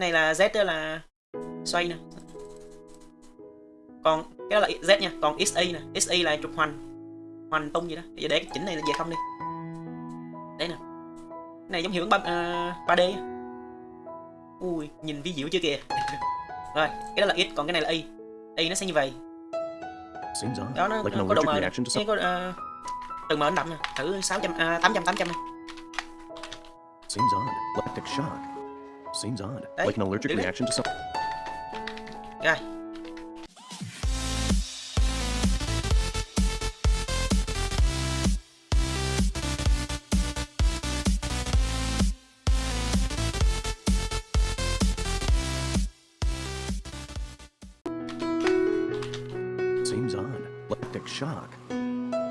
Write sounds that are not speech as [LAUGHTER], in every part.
này là Z đó là xoay nè. Còn cái đó là Z nha còn XY nè. XY là trục hoành. Hoành tung gì đó. Giờ để cái chỉnh này là về không đi. Đấy nè. Cái này giống hiệu ứng 3, uh, 3D ui nhìn vi diệu chưa kìa. [LAUGHS] Rồi cái đó là X còn cái này là Y Y nó sẽ như vậy. Odd. đó nó, like nó có độ mờ something. có uh, từng mờ đậm nè. Thử 600 uh, 800 800 nè. Seems odd. Electric shock. Seems odd. Đấy, like an allergic reaction to something. Yeah. Seems odd. Electric shock.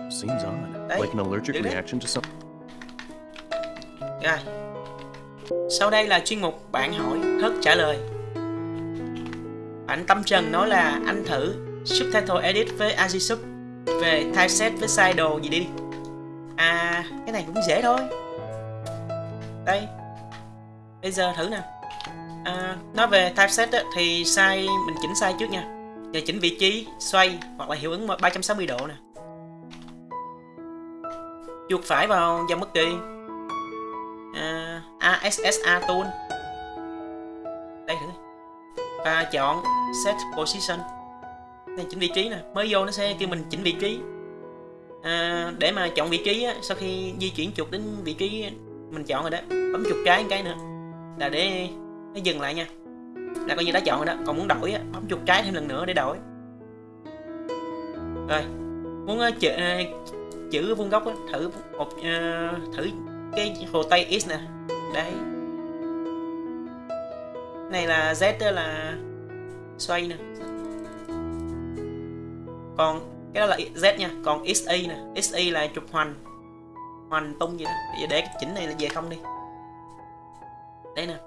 Seems odd. Đấy, like an allergic reaction to something. Rồi. Sau đây là chuyên mục bạn hỏi Hớt trả lời. Bạn Tâm Trần nói là anh thử subtitle edit với Agisub về typeset với size đồ gì đi. À, cái này cũng dễ thôi. Đây. Bây giờ thử nè. À, nói về typeset á, thì size mình chỉnh size trước nha. Giờ chỉnh vị trí, xoay hoặc là hiệu ứng 360 độ nè. Chuột phải vào dòng bất kỳ ASSA tool. Đây thử. Và chọn set position. Này chỉnh vị trí nè. Mới vô nó sẽ kêu mình chỉnh vị trí. À, để mà chọn vị trí á, sau khi di chuyển chuột đến vị trí mình chọn rồi đó. Bấm chuột trái một cái nữa. Là để nó dừng lại nha. Là coi như đã chọn rồi đó. Còn muốn đổi á, bấm chuột trái thêm lần nữa để đổi. Rồi. Muốn uh, chữ, uh, chữ vuông góc á, thử một uh, thử cái hồ tây x nè đấy. Này là z là xoay nè. Còn cái đó là z nha còn xa nè. Xa là trục hoành. Hoành tung vậy đó. Bây giờ để cái chỉnh này là về không đi. Đây nè.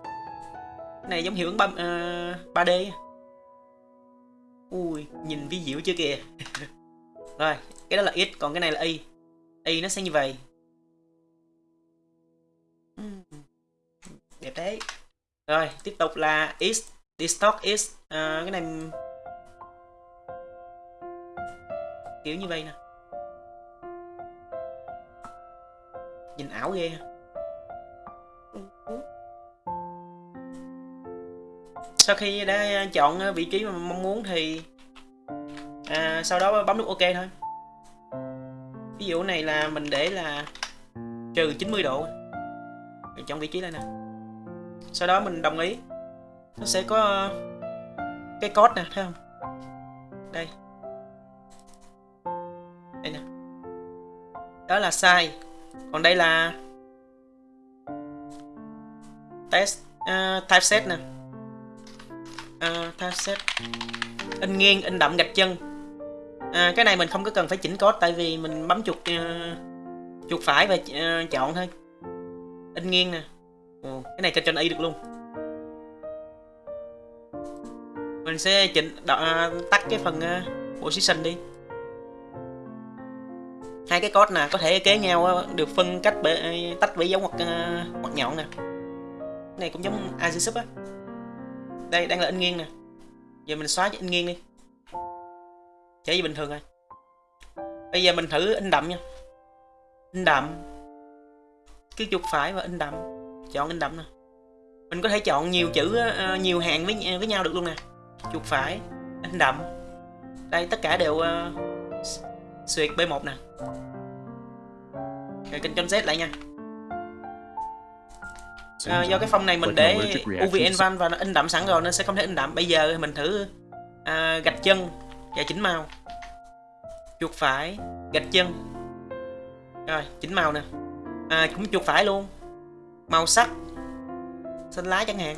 Cái này giống hiệu ứng 3, uh, 3D ui nhìn vi diệu chưa kìa. [LAUGHS] Rồi cái đó là x còn cái này là y y nó sẽ như vậy rồi tiếp tục là is distort is. À, cái này kiểu như vậy nè. Nhìn ảo ghê sau khi đã chọn vị trí mà mong muốn thì à, sau đó bấm nút ok thôi. Ví dụ này là mình để là trừ 90 độ. Trong chọn vị trí đây nè sau đó mình đồng ý. Nó sẽ có ờ, cái code nè thấy không? Đây. Đây nè. Đó là sai còn đây là test ờ, uh, typeset nè. Ờ, uh, typeset in nghiêng in đậm gạch chân. À, cái này mình không có cần phải chỉnh code tại vì mình bấm chuột uh, chuột phải và uh, chọn thôi. In nghiêng nè. Ồ, cái này cho chân Y được luôn. Mình sẽ chỉnh đọ, à, tắt cái phần uh, position đi. Hai cái code nè có thể kế nhau à, được phân cách bể, tách bởi dấu ngoặc uh, ngoặc nhọn nè. Cái này cũng giống Agisub á. Đây đang là in nghiêng nè. Giờ mình xóa in nghiêng đi. Trở về bình thường rồi. Bây giờ mình thử in đậm nha. In đậm. Cứ chuột phải và in đậm chọn in đậm nè. Mình có thể chọn nhiều chữ uh, nhiều hàng với với nhau được luôn nè. Chuột phải in đậm. Đây tất cả đều uh, xuyệt B1 nè. Rồi kênh Z lại nha. À, do cái phong này mình để UV Envan và nó in đậm sẵn rồi nên sẽ không thể in đậm. Bây giờ mình thử à, gạch chân và chỉnh màu. Chuột phải gạch chân. Rồi chỉnh màu nè. À, cũng chuột phải luôn màu sắc. Xanh lá chẳng hạn.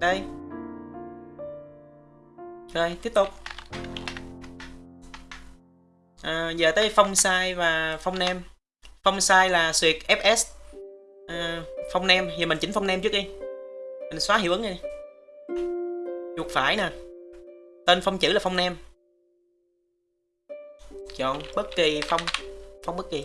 Đây. Rồi tiếp tục. À, giờ tới phong size và phong nem phong size là xuyệt fs à, phong nem giờ mình chỉnh phong nem trước đi. Mình xóa hiệu ứng đi. Chuột phải nè. Tên phong chữ là phong nem chọn bất kỳ phong phong bất kỳ.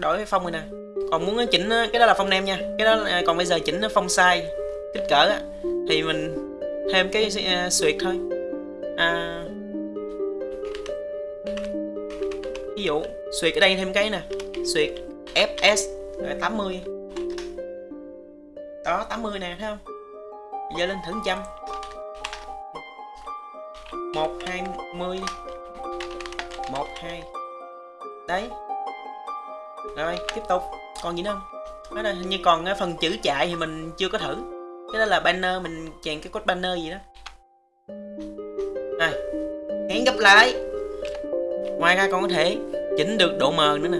Đổi cái phong này nè. Còn muốn chỉnh cái đó là phông nem nha. Cái đó là- còn bây giờ chỉnh phông size kích cỡ á thì mình thêm cái uh, xuyệt thôi. À, ví dụ xuyệt ở đây thêm cái nè xuyệt fs 80 đó 80 nè thấy không? Giờ lên thử trăm. Một hai mươi một hai. Đấy rồi tiếp tục. Còn gì nữa không? Đó là hình như còn cái phần chữ chạy thì mình chưa có thử. Cái đó là banner mình chèn cái code banner gì đó. Rồi hẹn gặp lại. Ngoài ra còn có thể chỉnh được độ mờ nữa nè.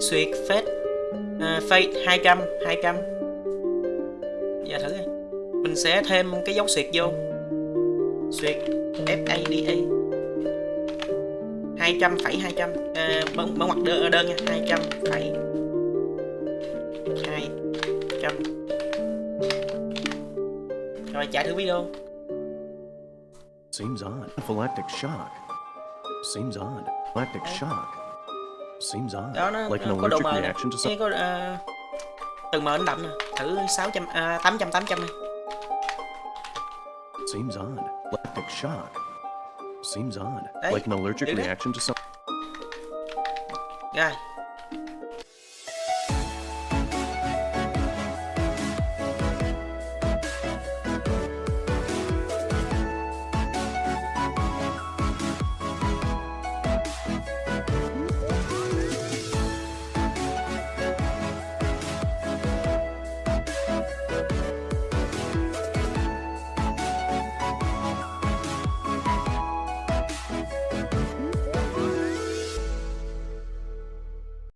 Xuyệt fade à, fade 200 200 giờ thử đi mình sẽ thêm cái dấu suyệt vô. Xuyệt FADA 200 phẩy 200 mở, mở ngoặc đơn, đơn nha 200 phẩy 200 rồi chạy thử video Seems odd. Anaphylactic shock. Seems odd. Anaphylactic shock. Seems odd. đó nó, like nó an allergic reaction to some. Cái có à, từ mờ đến đậm nè thử 600 à, 800 800 này Seems odd. Lactic shock. Seems odd. Đấy, Like an allergic đấy. reaction to 你看